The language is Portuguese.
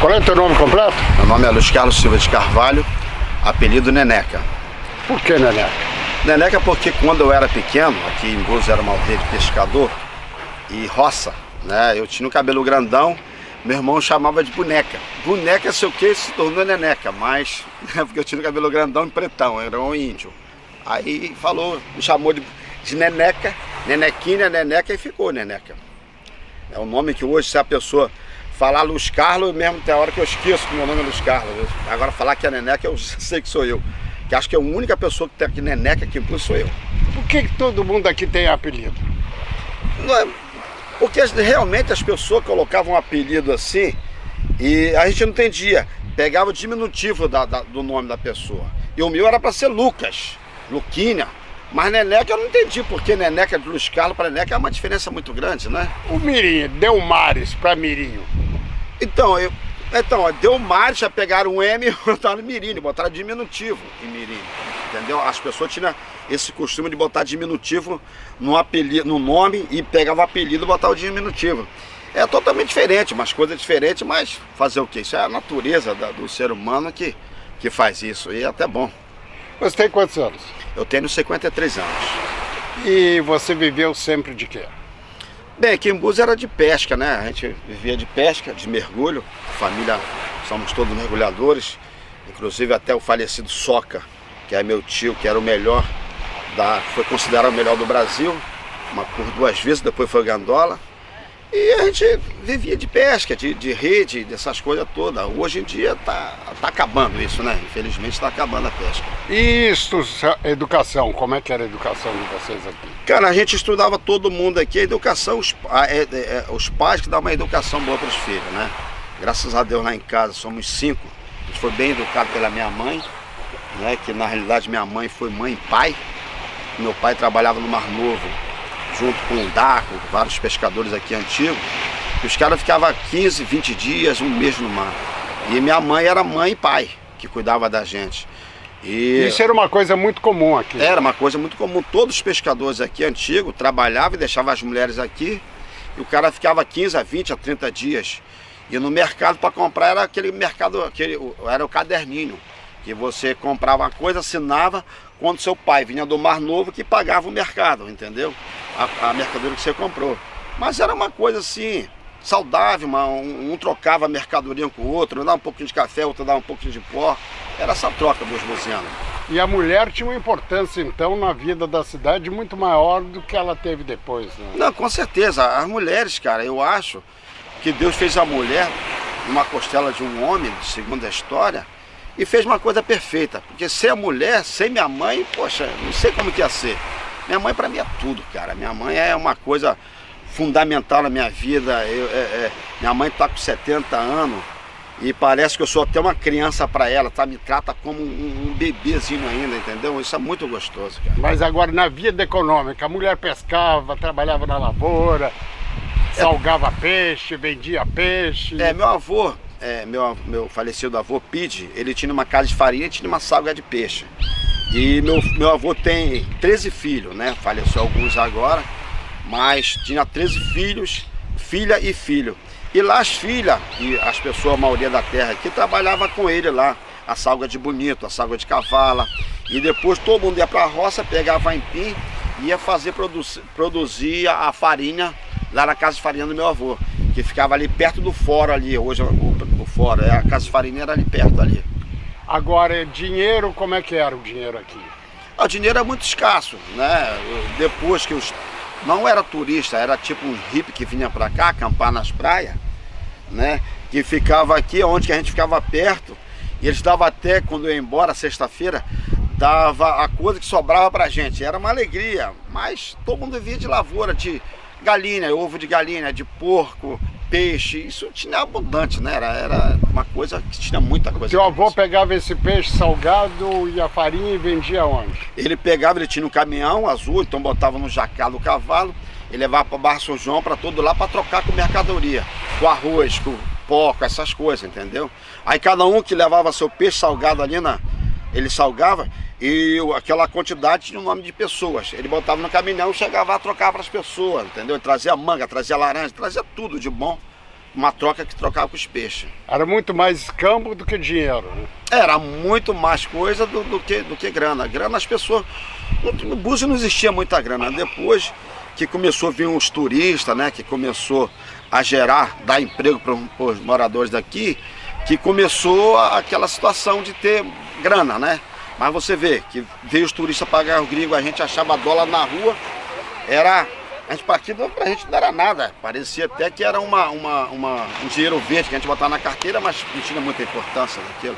Qual é o teu nome completo? Meu nome é Luiz Carlos Silva de Carvalho, apelido Neneca. Por que Neneca? Neneca porque quando eu era pequeno, aqui em Búzios era uma aldeia de pescador e roça, né? Eu tinha um cabelo grandão, meu irmão chamava de boneca. Boneca, sei o que, se tornou Neneca, mas porque eu tinha um cabelo grandão e pretão, era um índio. Aí falou, me chamou de, de Neneca, Nenequinha, Neneca e ficou Neneca. É o nome que hoje, se a pessoa falar Luz Carlos, mesmo tem hora que eu esqueço que meu nome é Luz Carlos. Agora falar que é Neneca, eu sei que sou eu. Que acho que é a única pessoa que tem aqui Neneca aqui em sou eu. Por que, que todo mundo aqui tem apelido? Não é, porque realmente as pessoas colocavam um apelido assim e a gente não entendia. Pegava o diminutivo da, da, do nome da pessoa. E o meu era para ser Lucas, Luquinha. Mas Neneca eu não entendi, porque Neneca de Luiz Carlos para Neneca é uma diferença muito grande, né? O Mirinho, Delmares para Mirinho. Então, eu, então, Delmares já pegaram um M e botaram Mirinho, botaram diminutivo em Mirinho, entendeu? As pessoas tinham esse costume de botar diminutivo no, apelido, no nome e pegava o apelido e botava o diminutivo. É totalmente diferente, umas coisas diferentes, mas fazer o quê? Isso é a natureza da, do ser humano que, que faz isso, e é até bom. Você tem quantos anos? Eu tenho 53 anos. E você viveu sempre de quê? Bem, aqui em Búzios era de pesca, né? A gente vivia de pesca, de mergulho. Família, somos todos mergulhadores. Inclusive até o falecido Soca, que é meu tio, que era o melhor, da, foi considerado o melhor do Brasil. Uma por duas vezes, depois foi Gandola. E a gente vivia de pesca, de, de rede, dessas coisas todas. Hoje em dia tá, tá acabando isso, né? Infelizmente está acabando a pesca. E isso, educação, como é que era a educação de vocês aqui? Cara, a gente estudava todo mundo aqui, a educação, os, a, é, é, os pais que dão uma educação boa para os filhos, né? Graças a Deus lá em casa somos cinco. A gente foi bem educado pela minha mãe, né? Que na realidade minha mãe foi mãe e pai. Meu pai trabalhava no Mar Novo junto com o Daco, vários pescadores aqui antigos, e os caras ficavam 15, 20 dias, um mês no mar. E minha mãe era mãe e pai, que cuidava da gente. E Isso era uma coisa muito comum aqui. Era uma coisa muito comum. Todos os pescadores aqui antigos trabalhavam e deixavam as mulheres aqui. E o cara ficava 15 a 20 a 30 dias. E no mercado para comprar era aquele mercado, aquele, era o caderninho. Que você comprava uma coisa, assinava, quando seu pai vinha do Mar Novo que pagava o mercado, entendeu? A, a mercadoria que você comprou. Mas era uma coisa assim, saudável, uma, um, um, trocava a mercadoria com o outro, um dava um pouquinho de café, outro dava um pouquinho de pó. Era essa troca dos luzianos. E a mulher tinha uma importância, então, na vida da cidade muito maior do que ela teve depois, né? Não, com certeza. As mulheres, cara, eu acho que Deus fez a mulher numa costela de um homem, segundo a história, e fez uma coisa perfeita. Porque ser a mulher, sem minha mãe, poxa, não sei como que ia ser. Minha mãe para mim é tudo, cara. Minha mãe é uma coisa fundamental na minha vida. Eu, é, é, minha mãe está com 70 anos e parece que eu sou até uma criança para ela, tá? Me trata como um, um, bebezinho ainda, entendeu? Isso é muito gostoso, cara. Mas agora na vida econômica, a mulher pescava, trabalhava na lavoura, é. salgava peixe, vendia peixe. É, meu avô, é, meu, meu falecido avô Pide, ele tinha uma casa de farinha e tinha uma salga de peixe. E meu, meu avô tem 13 filhos, né? Faleceu alguns agora, mas tinha 13 filhos, filha e filho. E lá as filhas, e as pessoas, a maioria da terra aqui, trabalhava com ele lá. A salga de bonito, a salga de cavala. E depois todo mundo ia para a roça, pegava empim ia fazer, produzir, produzir a farinha lá na casa de farinha do meu avô. Que ficava ali perto do fórum ali, hoje o fora. É, a Casa Farineira ali perto ali. Agora, dinheiro, como é que era o dinheiro aqui? O dinheiro é muito escasso, né? Depois que os... Não era turista, era tipo um hippie que vinha pra cá, acampar nas praias, né? Que ficava aqui, onde que a gente ficava perto. E eles davam até, quando eu ia embora, sexta-feira, dava a coisa que sobrava pra gente. Era uma alegria, mas todo mundo via de lavoura, de galinha, ovo de galinha, de porco, peixe, isso tinha abundante, né? Era, era uma coisa que tinha muita coisa. Seu avô pegava esse peixe salgado e a farinha e vendia onde? Ele pegava, ele tinha um caminhão azul, então botava no jacal do cavalo, e levava para Barra São João, para todo lá, para trocar com mercadoria, com arroz, com porco, essas coisas, entendeu? Aí cada um que levava seu peixe salgado ali, na, ele salgava, e aquela quantidade tinha o nome de pessoas. Ele botava no caminhão, chegava a trocar para as pessoas, entendeu? Ele trazia manga, trazia laranja, trazia tudo de bom uma troca que trocava com os peixes. Era muito mais escambo do que dinheiro, né? Era muito mais coisa do, do, que, do que grana. Grana as pessoas. No, no Búzios não existia muita grana. Depois que começou a vir uns turistas, né? Que começou a gerar, dar emprego para os moradores daqui, que começou aquela situação de ter grana, né? Mas você vê que veio os turistas pagar o gringo, a gente achava dólar na rua, era. A gente partido pra gente não era nada. Parecia até que era uma, uma, uma, um dinheiro verde que a gente botava na carteira, mas não tinha muita importância naquilo.